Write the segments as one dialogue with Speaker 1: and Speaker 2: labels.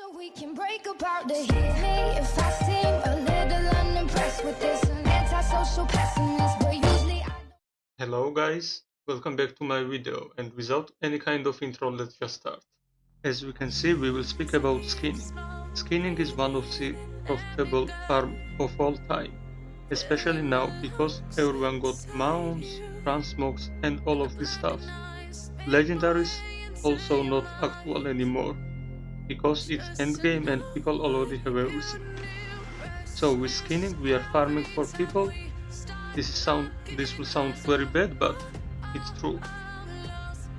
Speaker 1: So we can break apart hit me if I seem a little unimpressed with this an antisocial pessimist, but usually I
Speaker 2: Hello guys, welcome back to my video and without any kind of intro let's just start. As we can see we will speak about skinning. Skinning is one of the profitable farm of all time, especially now because everyone got mounts, transmogs and all of this stuff. Legendaries also not actual anymore because it's endgame and people already have everything. So with skinning we are farming for people. This sound this will sound very bad but it's true.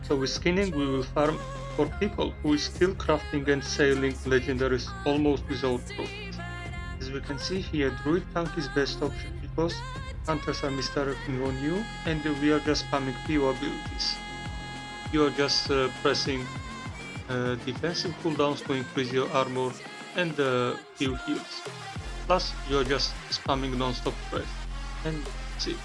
Speaker 2: So with skinning we will farm for people who is still crafting and selling legendaries almost without profit. As we can see here druid tank is best option because hunters are misdirecting on you and we are just spamming AoE abilities. You are just uh, pressing uh, defensive cooldowns to increase your armor and uh, few heals. Plus you're just spamming non-stop press and that's it.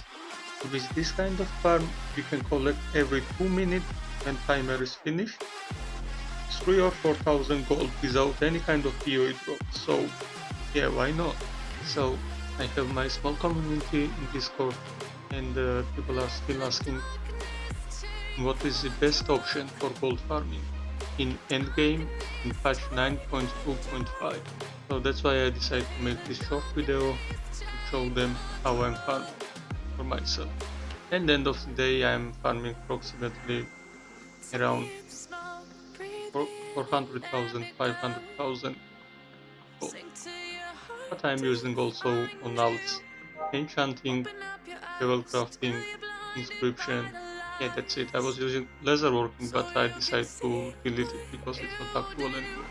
Speaker 2: With this kind of farm you can collect every 2 minutes when timer is finished 3 or 4000 gold without any kind of PoE drop so yeah why not. So I have my small community in Discord and uh, people are still asking what is the best option for gold farming in endgame in patch 9.2.5 so that's why I decided to make this short video to show them how I'm farming for myself. And end of the day I'm farming approximately around 400,000 500,000 but I'm using also on alts enchanting level crafting inscription yeah that's it. I was using leatherworking but i decided to delete it because it's not actual anymore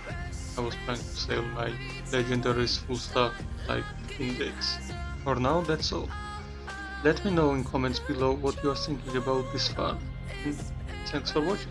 Speaker 2: i was trying to sell my legendaries full stuff. like index. For now that's all. Let me know in comments below what you are thinking about this farm thanks for watching.